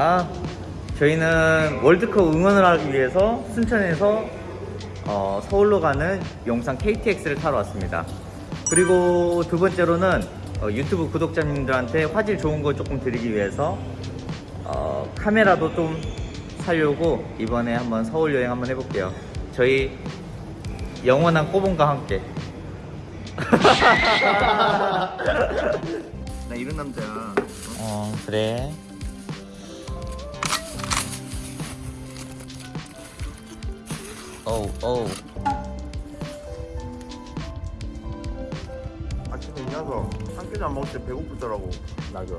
아, 저희는 월드컵 응원을 하기 위해서 순천에서 어, 서울로 가는 용산 KTX를 타러 왔습니다. 그리고 두 번째로는 어, 유튜브 구독자님들한테 화질 좋은 거 조금 드리기 위해서 어, 카메라도 좀 살려고 이번에 한번 서울 여행 한번 해볼게요. 저희 영원한 꼬봉과 함께. 나 이런 남자야. 어, 그래. 어우, 어우. 아침에 일어나서 한 끼도 안 먹을 때 배고프더라고. 맞아.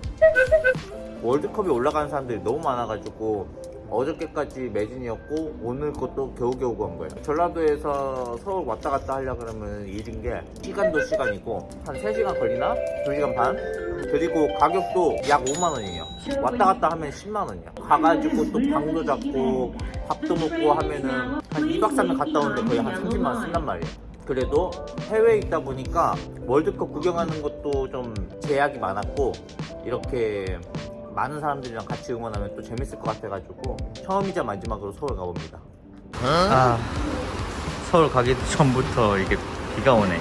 월드컵이 올라가는 사람들이 너무 많아가지고 어저께까지 매진이었고 오늘 것도 겨우겨우 간 거예요. 전라도에서 서울 왔다 갔다 하려 그러면 일인 게 시간도 시간이고 한 3시간 걸리나? 2시간 반? 그리고 가격도 약 5만 원이에요. 왔다 갔다 하면 10만 원이야. 가가지고 또 방도 잡고 밥도 먹고 하면은 한 2박 3일 갔다 오는데 거의 한 30만 원 쓴단 말이에요. 그래도 해외에 있다 보니까 월드컵 구경하는 것도 좀 제약이 많았고 이렇게 많은 사람들이랑 같이 응원하면 또 재밌을 것 같아가지고 처음이자 마지막으로 서울 가봅니다. 아 서울 가기 전부터 이게 비가 오네.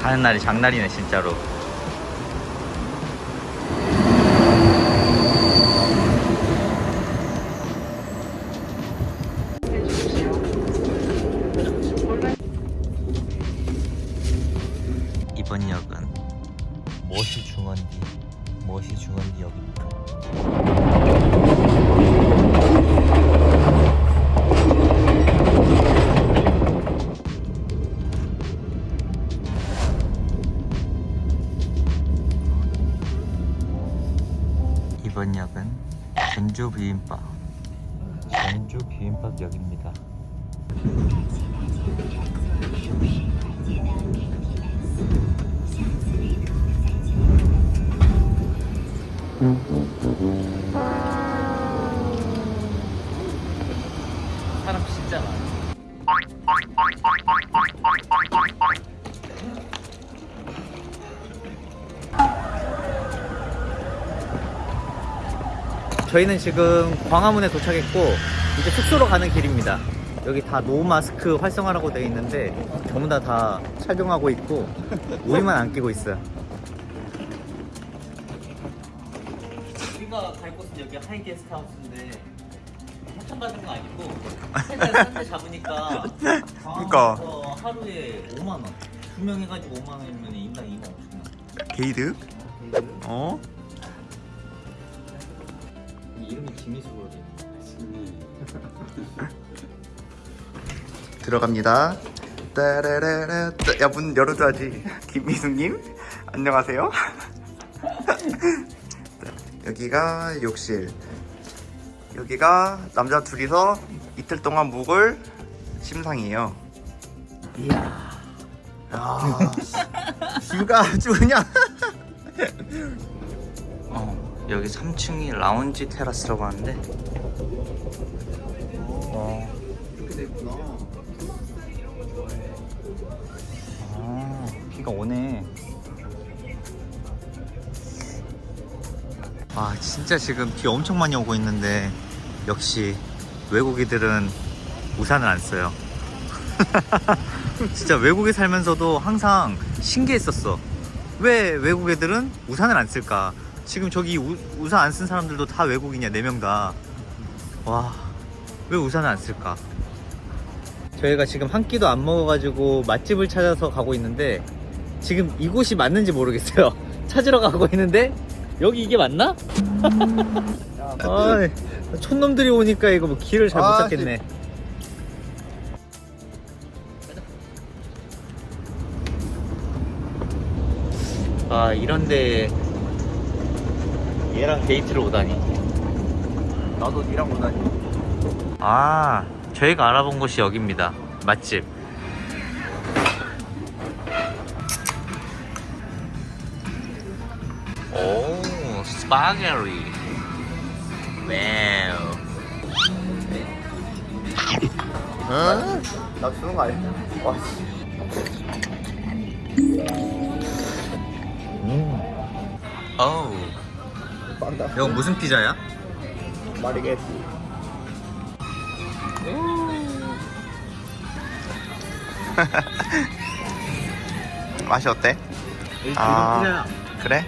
가는 날이 장날이네 진짜로. 이번 역은 전주 비빔밥 전주 비빔밥 역입니다. 사람 진짜 많아. 저희는 지금 광화문에 도착했고 이제 숙소로 가는 길입니다. 여기 다 no mask 활성화라고 되어 있는데 전부 다 다 착용하고 있고 우리만 안 끼고 있어요. 우리가 갈 곳은 여기 하이 게스트하우스인데 협찬받은 거 아니고 싼데 잡으니까 그러니까. 광화문에서 하루에 5만 원. 두 명 해가지고 5만 원이면 인당 2만 5천 원. 게이드? 어? 이름이 지미수거든. 들어갑니다. 따라라라. 야, 문 열어줘야지. 김미숙님, 안녕하세요. 여기가 욕실. 여기가 남자 둘이서 이틀 동안 묵을 심상이에요. 이야. 야, 뷰가 아주 그냥. 어, 여기 3층이 라운지 테라스라고 하는데. 어. 이렇게 됐구나. 아, 비가 오네. 아, 진짜 지금 비 엄청 많이 오고 있는데 역시 외국인들은 우산을 안 써요. 진짜 외국에 살면서도 항상 신기했었어. 왜 외국 애들은 우산을 안 쓸까? 지금 저기 우, 우산 안 쓴 사람들도 다 외국인이야, 네명 다. 와, 왜 우산을 안 쓸까? 저희가 지금 한 끼도 안 먹어가지고 맛집을 찾아서 가고 있는데 지금 이곳이 맞는지 모르겠어요. 찾으러 가고 있는데 여기 이게 맞나? 아, 촌놈들이 오니까 이거 뭐 길을 잘못 아, 찾겠네. 아 이런데 얘랑 데이트를 오다니. 나도 니랑 오다니. 아, 저희가 알아본 곳이 여기입니다. 맛집. 오, 스파게리. 와우. 어? 나 주는 거 아니야? 와, 씨. 음. 어우. 빵다. 이건 무슨 피자야? 마리게티. 맛이 어때? 아. 그래?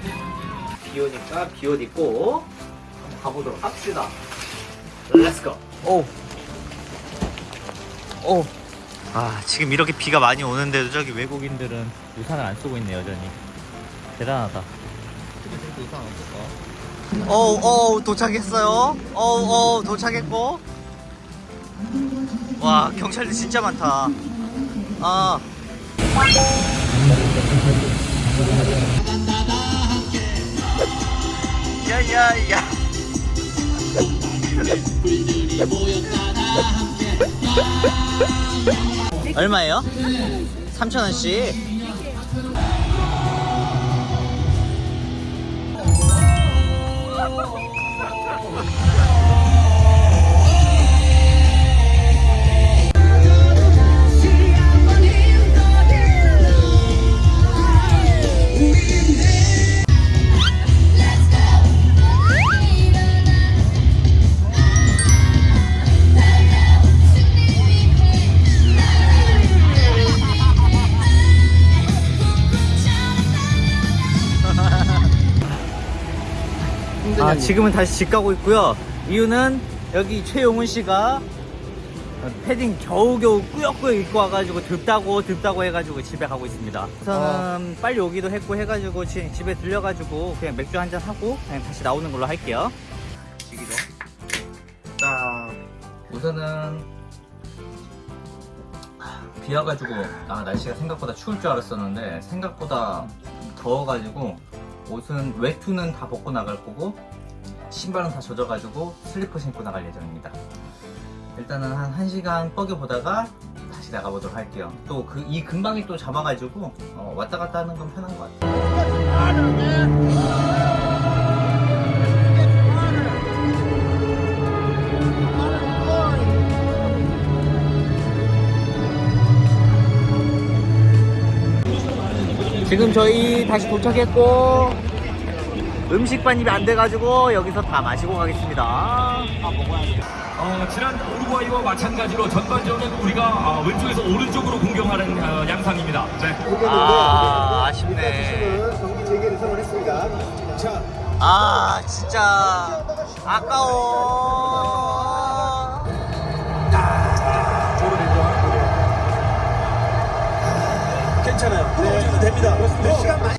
비 오니까 비옷 입고 가보도록 합시다. let's go. 오. 오. 아, 지금 이렇게 비가 많이 오는데도 저기 외국인들은 우산을 안 쓰고 있네 여전히. 대단하다. 어우, 어우, 도착했어요. 어우, 어우, 도착했고. 와, 경찰들 진짜 많다. 아. 야, 야, 야. 얼마예요? 3,000원씩. 아 지금은 다시 집 가고 있고요. 이유는 여기 최용훈 씨가 패딩 겨우겨우 꾸역꾸역 입고 와가지고 덥다고 덥다고 해가지고 집에 가고 있습니다. 저는 빨리 오기도 했고 해가지고 지- 집에 들려가지고 그냥 맥주 한잔 하고 그냥 다시 나오는 걸로 할게요. 딱. 우선은 비 와가지고 아 날씨가 생각보다 추울 줄 알았었는데 생각보다 더워가지고 옷은 외투는 다 벗고 나갈 거고 신발은 다 젖어가지고 슬리퍼 신고 나갈 예정입니다. 일단은 한 1시간 뻐겨 보다가 다시 나가보도록 할게요. 또 그 이 근방에 또 잡아가지고 어, 왔다 갔다 하는 건 편한 것 같아요. 지금 저희 다시 도착했고 음식 반입이 안 돼가지고 여기서 다 마시고 가겠습니다. 어, 지난 우루과이와 마찬가지로 전반전은 우리가 어, 왼쪽에서 오른쪽으로 공격하는 어, 양상입니다. 네. 아, 아쉽네. 경기 재개를 선언했습니다. 자, 아, 진짜. 아까워. 괜찮아요. 네, 됩니다. 네, 시간 많이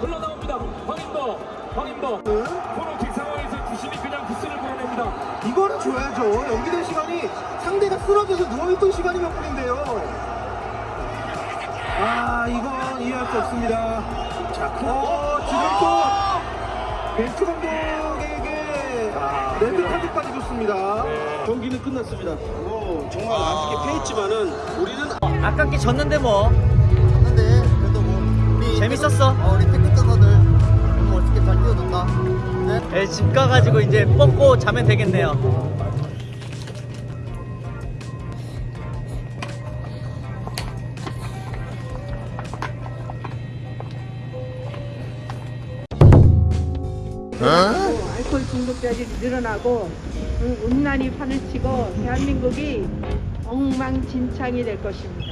흘러나옵니다. 황인도, 황인도. 코너킥 상황에서 주심이 그냥 기스를 불어냅니다. 이거는 줘야죠. 연기된 시간이 상대가 쓰러져서 누워있던 시간이 몇 분인데요. 아, 이건 이해할 수 없습니다. 자, 그, 어, 지금 또 벤투 감독에게 레드 카드까지 줬습니다. 경기는 끝났습니다. 오, 정말 아쉽게 패했지만은 우리는 아깝게 졌는데 뭐 재밌었어. 어, 우리 태극전사들 너무 멋있게 잘 뛰어줬다. 네. 네, 집 가가지고 이제 뻗고 자면 되겠네요. 알코올 중독자들이 늘어나고 응, 음란이 판을 치고 대한민국이 엉망진창이 될 것입니다.